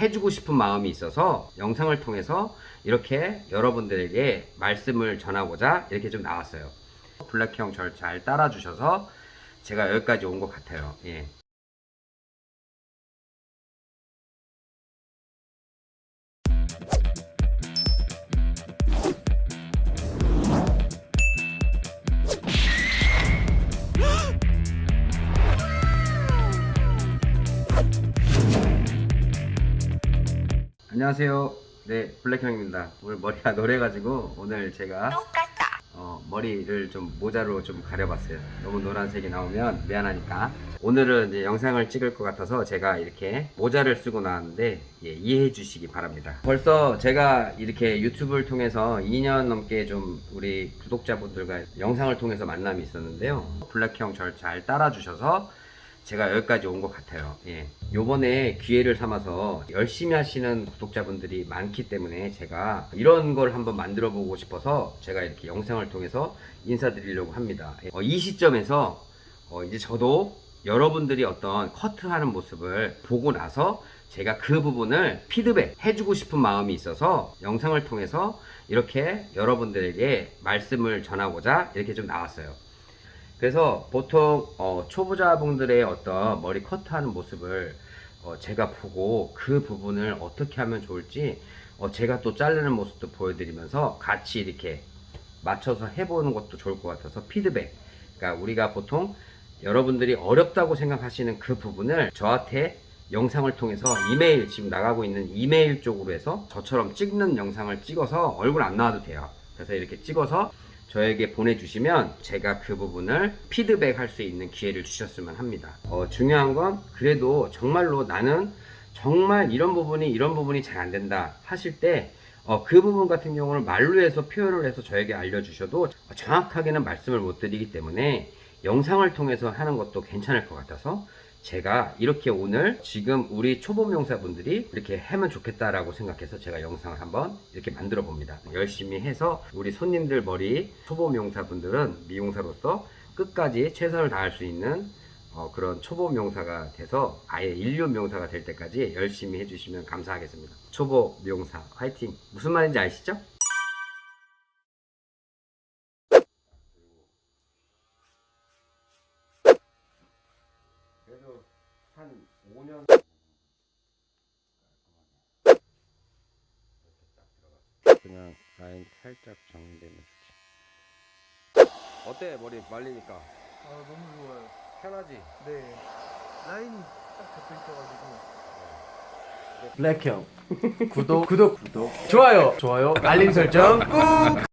해주고 싶은 마음이 있어서 영상을 통해서 이렇게 여러분들에게 말씀을 전하고자 이렇게 좀 나왔어요. 블랙 형 절 잘 따라주셔서 제가 여기까지 온 것 같아요. 예. 안녕하세요. 네, 블랙형입니다. 오늘 머리가 노래가지고 오늘 제가 어, 머리를 좀 모자로 좀 가려봤어요. 너무 노란색이 나오면 미안하니까. 오늘은 이제 영상을 찍을 것 같아서 제가 이렇게 모자를 쓰고 나왔는데 예, 이해해 주시기 바랍니다. 벌써 제가 이렇게 유튜브를 통해서 2년 넘게 좀 우리 구독자분들과 영상을 통해서 만남이 있었는데요. 블랙형 절잘 따라 주셔서 제가 여기까지 온 것 같아요. 예. 요번에 기회를 삼아서 열심히 하시는 구독자분들이 많기 때문에 제가 이런 걸 한번 만들어 보고 싶어서 제가 이렇게 영상을 통해서 인사드리려고 합니다. 어, 이 시점에서 어, 이제 저도 여러분들이 어떤 커트하는 모습을 보고 나서 제가 그 부분을 피드백 해주고 싶은 마음이 있어서 영상을 통해서 이렇게 여러분들에게 말씀을 전하고자 이렇게 좀 나왔어요. 그래서 보통 어, 초보자분들의 어떤 머리 커트하는 모습을 어, 제가 보고 그 부분을 어떻게 하면 좋을지 어, 제가 또 자르는 모습도 보여드리면서 같이 이렇게 맞춰서 해보는 것도 좋을 것 같아서 피드백. 그러니까 우리가 보통 여러분들이 어렵다고 생각하시는 그 부분을 저한테 영상을 통해서 이메일 지금 나가고 있는 이메일 쪽으로 해서 저처럼 찍는 영상을 찍어서 얼굴 안 나와도 돼요. 그래서 이렇게 찍어서 저에게 보내주시면 제가 그 부분을 피드백 할 수 있는 기회를 주셨으면 합니다. 어, 중요한 건 그래도 정말로 나는 정말 이런 부분이 이런 부분이 잘 안 된다 하실 때 어, 그 부분 같은 경우는 말로 해서 표현을 해서 저에게 알려주셔도 정확하게는 말씀을 못 드리기 때문에 영상을 통해서 하는 것도 괜찮을 것 같아서 제가 이렇게 오늘 지금 우리 초보 명사분들이 이렇게 하면 좋겠다라고 생각해서 제가 영상을 한번 이렇게 만들어 봅니다. 열심히 해서 우리 손님들 머리 초보 명사분들은 미용사로서 끝까지 최선을 다할 수 있는 어, 그런 초보 명사가 돼서 아예 인류 명사가 될 때까지 열심히 해주시면 감사하겠습니다. 초보 명사 화이팅! 무슨 말인지 아시죠? 한 5년 그냥 라인 살짝 정리되는 어때 머리 말리니까 아 너무 좋아요. 편하지? 네. 라인이 딱 잡혀 있어가지고. 블랙형 구독 구독 구독 좋아요 좋아요 알림 설정 꾹